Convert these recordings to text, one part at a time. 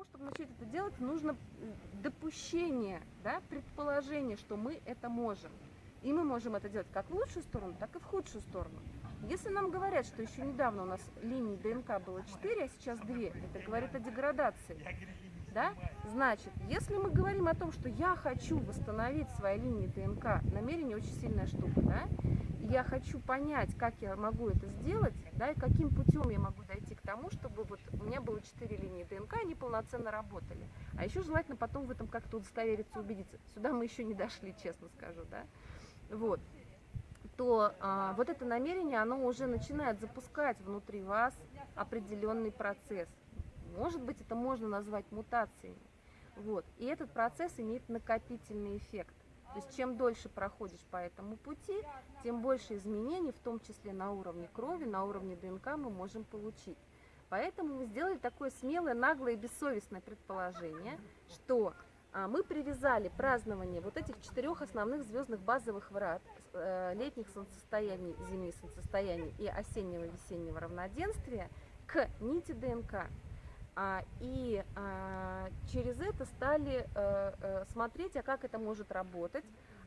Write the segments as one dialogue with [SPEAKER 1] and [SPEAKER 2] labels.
[SPEAKER 1] того, чтобы начать это делать, нужно допущение, да, предположение, что мы это можем. И мы можем это делать как в лучшую сторону, так и в худшую сторону. Если нам говорят, что еще недавно у нас линий ДНК было 4, а сейчас 2, это говорит о деградации. Да? Значит, если мы говорим о том, что я хочу восстановить свои линии ДНК, намерение очень сильная штука, да? Я хочу понять, как я могу это сделать, да, и каким путем я могу дойти к тому, чтобы вот у меня было 4 линии ДНК, они полноценно работали. А еще желательно потом в этом как-то удостовериться, убедиться. Сюда мы еще не дошли, честно скажу, да. Вот. То а, вот это намерение, оно уже начинает запускать внутри вас определенный процесс. Может быть, это можно назвать мутациями. Вот. И этот процесс имеет накопительный эффект. То есть чем дольше проходишь по этому пути, тем больше изменений, в том числе на уровне крови, на уровне ДНК мы можем получить. Поэтому мы сделали такое смелое, наглое и бессовестное предположение, что а, мы привязали празднование вот этих четырех основных звездных базовых врат, э, летних солнцестояний, зимних солнцестояний и осеннего весеннего равноденствия к нити ДНК. А, и а, через это стали э, э, смотреть, а как это может работать,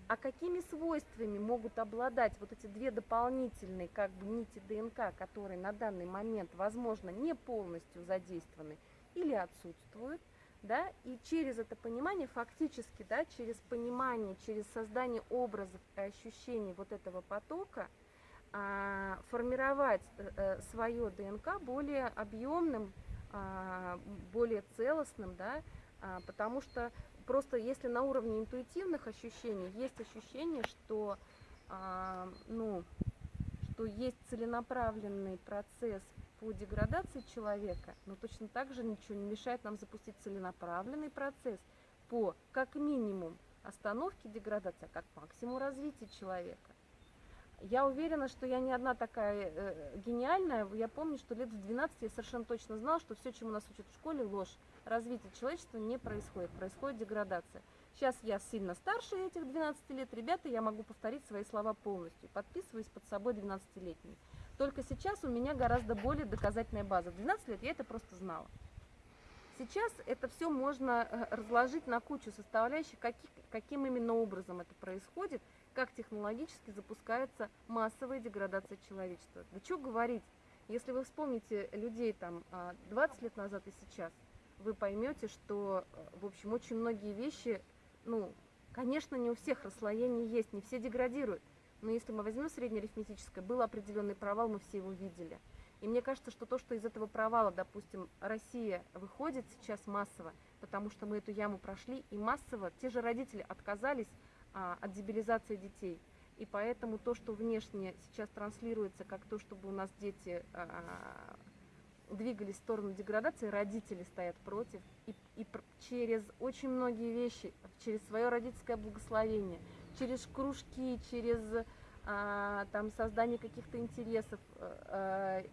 [SPEAKER 1] а какими свойствами могут обладать вот эти две дополнительные как бы нити ДНК, которые на данный момент, возможно, не полностью задействованы или отсутствуют, да, и через это понимание, фактически, да, через понимание, через создание образов и ощущений вот этого потока, а, формировать э, свое ДНК более объемным, более целостным, да, а, потому что просто если на уровне интуитивных ощущений есть ощущение, что, а, ну, что есть целенаправленный процесс по деградации человека, но точно так же ничего не мешает нам запустить целенаправленный процесс по, как минимум, остановке деградации, а как максимум развития человека. Я уверена, что я не одна такая э, гениальная. Я помню, что лет в 12 я совершенно точно знала, что все, чему нас учат в школе, ложь. Развитие человечества не происходит, происходит деградация. Сейчас я сильно старше этих 12 лет, ребята, я могу повторить свои слова полностью, подписываюсь под собой 12-летней. Только сейчас у меня гораздо более доказательная база. В 12 лет я это просто знала. Сейчас это все можно э, разложить на кучу составляющих, каких, каким именно образом это происходит – как технологически запускается массовая деградация человечества. Да что говорить, если вы вспомните людей там 20 а, лет назад и сейчас, вы поймете, что, э, в общем, очень многие вещи, ну, конечно, не у всех расслоений есть, не все деградируют. Но если мы возьмем среднеарифметическое, был определенный провал, мы все его видели. И мне кажется, что то, что из этого провала, допустим, Россия выходит сейчас массово, потому что мы эту яму прошли, и массово те же родители отказались а, от дебилизации детей. И поэтому то, что внешне сейчас транслируется как то, чтобы у нас дети а, двигались в сторону деградации, родители стоят против. И, и через очень многие вещи, через свое родительское благословение, через кружки, через а, там, создание каких-то интересов, а,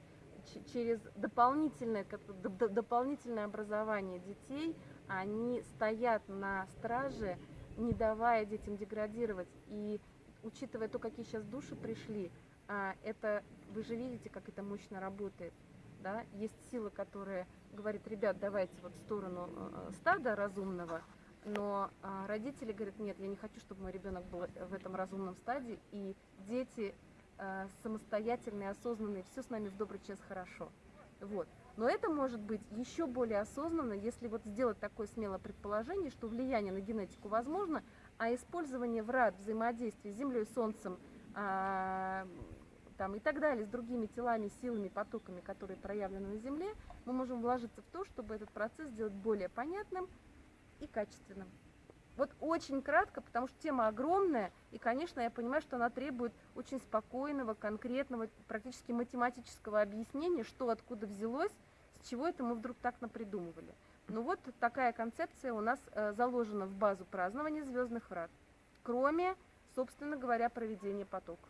[SPEAKER 1] через дополнительное, дополнительное образование детей, они стоят на страже не давая детям деградировать. И учитывая то, какие сейчас души пришли, а, это вы же видите, как это мощно работает. Да? Есть сила, которая говорит, ребят, давайте вот в сторону э, стада разумного, но а, родители говорят, нет, я не хочу, чтобы мой ребенок был в этом разумном стаде, и дети самостоятельные, осознанные, все с нами в добрый час хорошо. Вот. Но это может быть еще более осознанно, если вот сделать такое смелое предположение, что влияние на генетику возможно, а использование врат взаимодействия с Землей, Солнцем а, там, и так далее, с другими телами, силами, потоками, которые проявлены на Земле, мы можем вложиться в то, чтобы этот процесс сделать более понятным и качественным. Вот очень кратко, потому что тема огромная, и, конечно, я понимаю, что она требует очень спокойного, конкретного, практически математического объяснения, что откуда взялось, с чего это мы вдруг так напридумывали. Ну вот такая концепция у нас э, заложена в базу празднования звездных врат, кроме, собственно говоря, проведения потоков.